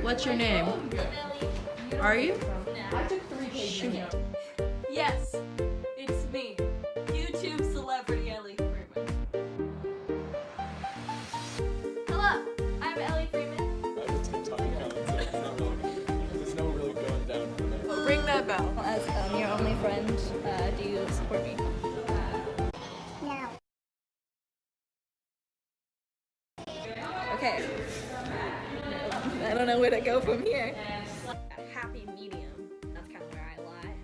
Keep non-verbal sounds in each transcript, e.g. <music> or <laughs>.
What's your name? Are you? I took three pages. Yes, it's me, YouTube celebrity Ellie Freeman. Hello, I'm Ellie Freeman. There's no really going down from there. Ring that bell. As um, your only friend, uh, do you support me? Okay. I don't know where to go from here. A happy medium. That's kind of where I lie.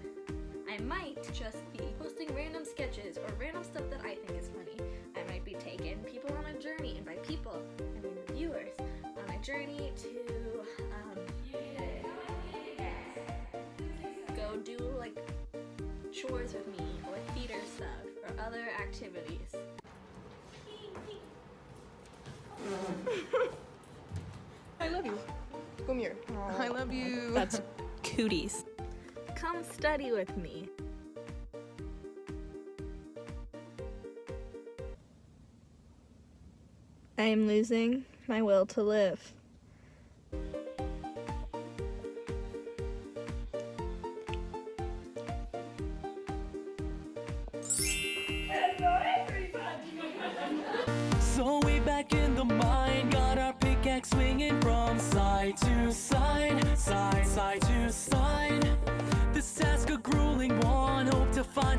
I might just be posting random sketches or random stuff that I think is funny. I might be taking people on a journey, and by people, I mean the viewers, on a journey to um, go do like chores with me or theater stuff or other activities. <laughs> I love you. Come here. <laughs> I love you. That's <laughs> cooties. Come study with me. I am losing my will to live.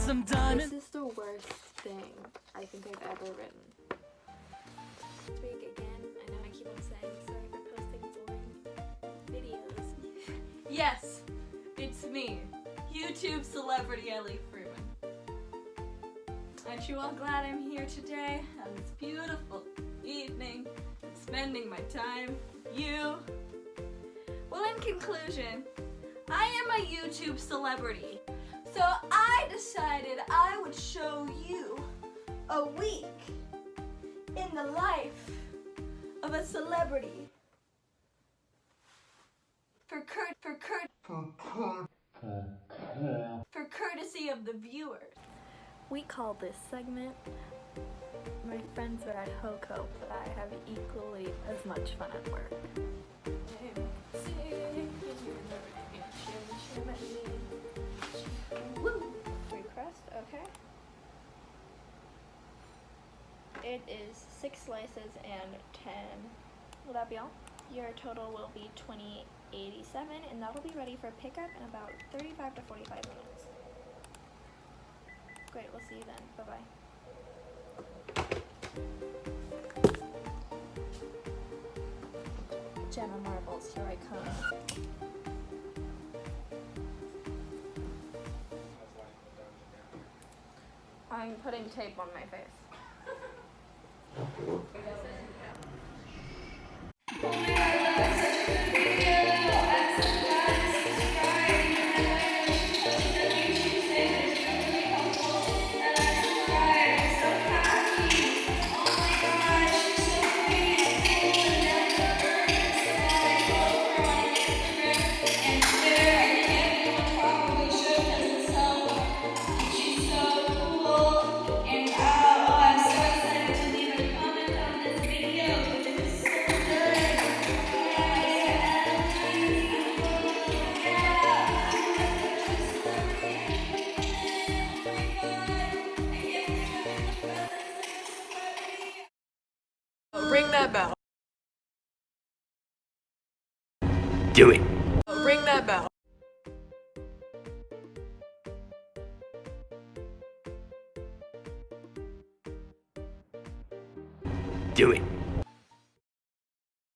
Some diamonds. This is the worst thing I think I've ever written. Speak again. I know I keep on saying sorry for posting boring videos. <laughs> Yes, it's me, YouTube celebrity Ellie Freeman. Aren't you all glad I'm here today on this beautiful evening, spending my time with you? Well, in conclusion, I am a YouTube celebrity, so I decided I would show you a week in the life of a celebrity. For curt for curt for courtesy of the viewers. We call this segment My Friends Are at HOCO, but I have equally as much fun at work. It is six slices and ten. Will that be all? Your total will be twenty eighty-seven, and that will be ready for pickup in about thirty-five to forty-five minutes. Great, we'll see you then. Bye bye. Gemma Marbles, here I come. I'm putting tape on my face. boa. Ring that bell. Do it. Ring that bell. Do it.